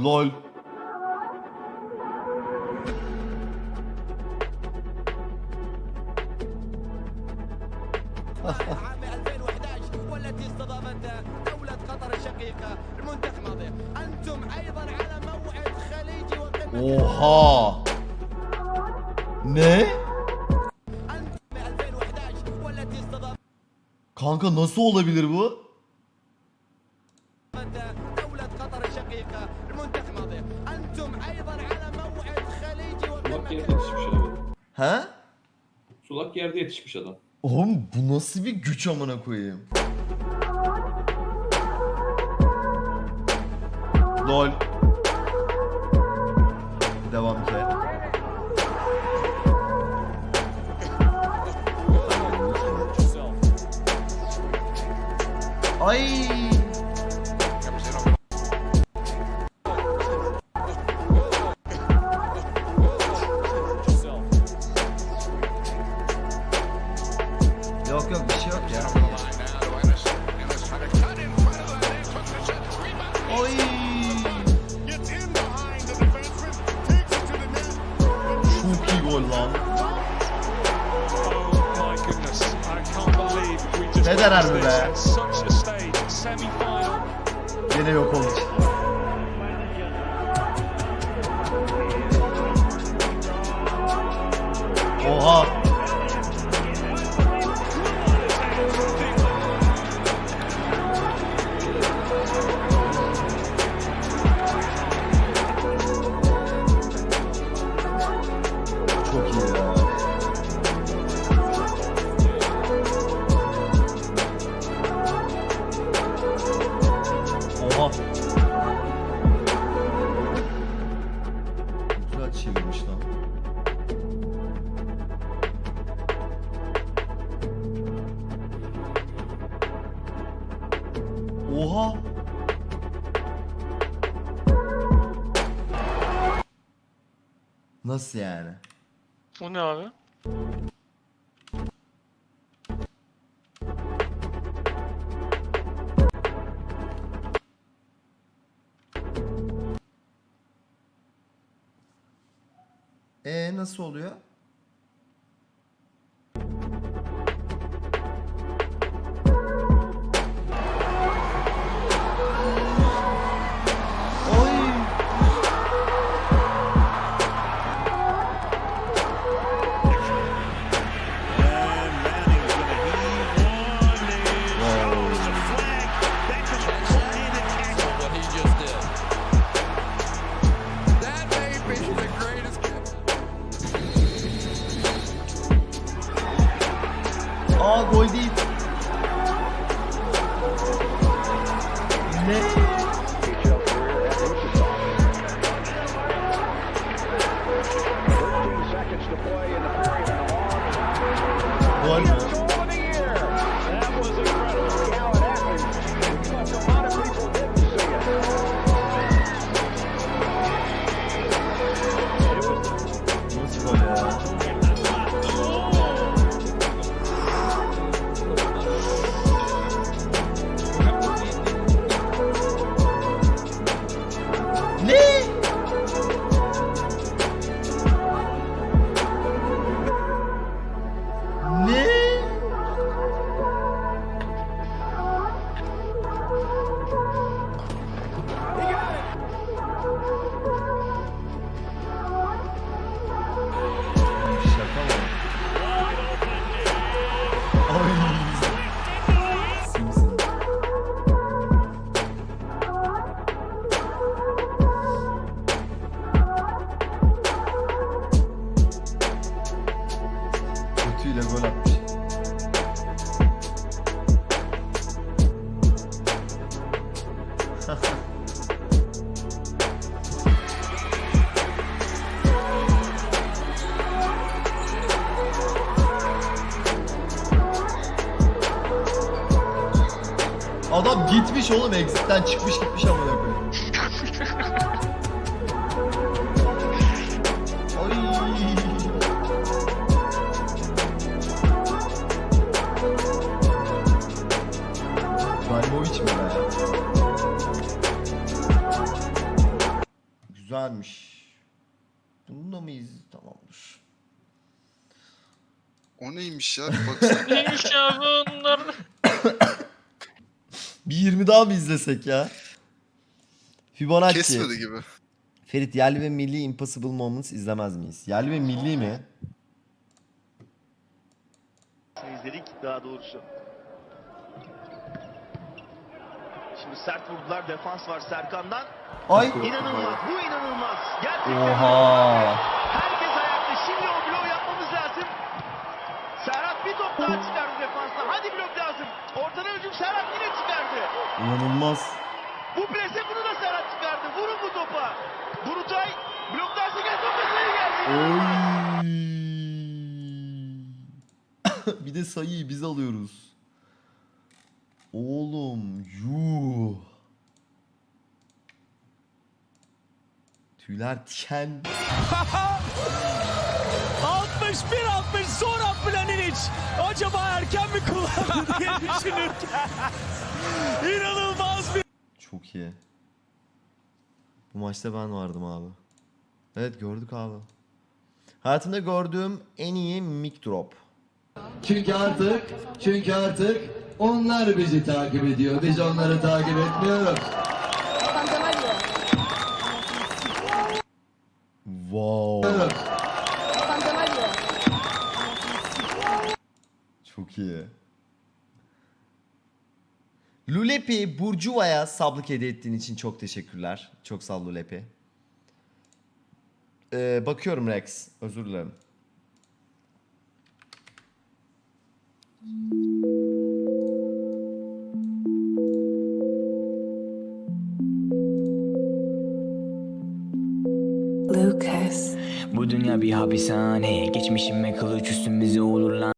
LOL. Oha. Ne? Kanka nasıl olabilir bu? Sulak yerde yetişmiş adam. He? Sulak yerde yetişmiş adam. Oğlum bu nasıl bir güç amına koyayım? Lol. Devam ki. Ay. Ne this be? Yine yok oldu. Oha. Nasıl yani? O ne abi? E nasıl oluyor? Gitmiş oğlum exit'ten çıkmış gitmiş amına koyayım. Ay. İbrahimovic mi be? güzelmiş. Bunu da mı iz? Tamamdır. O neymiş ya? Bir baksana. Neymiş ya bunlar? Bir 20 daha mı izlesek ya? Fibonacci. Kesmedi gibi. Ferit yerli ve milli Impossible Moments izlemez miyiz? Yerli ve milli mi? izledik daha doğrusu. Şimdi sert vurdular. Defans var Serkan'dan. Ay. İnanılmaz. Bu inanılmaz. Gerçekten. Oha. Herkes ayakta. Şimdi o bloğu yapmamız lazım. Serhat bir top daha çıkardı defansta. Hadi blok lazım. Ortadan hücum Serhat yine. İnanılmaz. Bu plase bunu da Serhat çıkardı. Vurun bu topa. Burutay bloklarsa gel top dışarı geldi. Oy. bir de sayıyı biz alıyoruz. Oğlum yuh. Tüyler diken. 61-60 sonra Planinic acaba erken mi kullandı diye düşünürken inanılmaz bir Çok iyi. Bu maçta ben vardım abi. Evet gördük abi. Hayatımda gördüğüm en iyi mic drop. Çünkü artık, çünkü artık onlar bizi takip ediyor. Biz onları takip etmiyoruz. Wow. Çok iyi. Lulepi Burcuva'ya sablık hediye ettiğin için çok teşekkürler. Çok sağ ol Lulepi. Ee, bakıyorum Rex. Özür dilerim. Lucas. Bu dünya bir hapishane Geçmişime kılıç üstümüze olur lan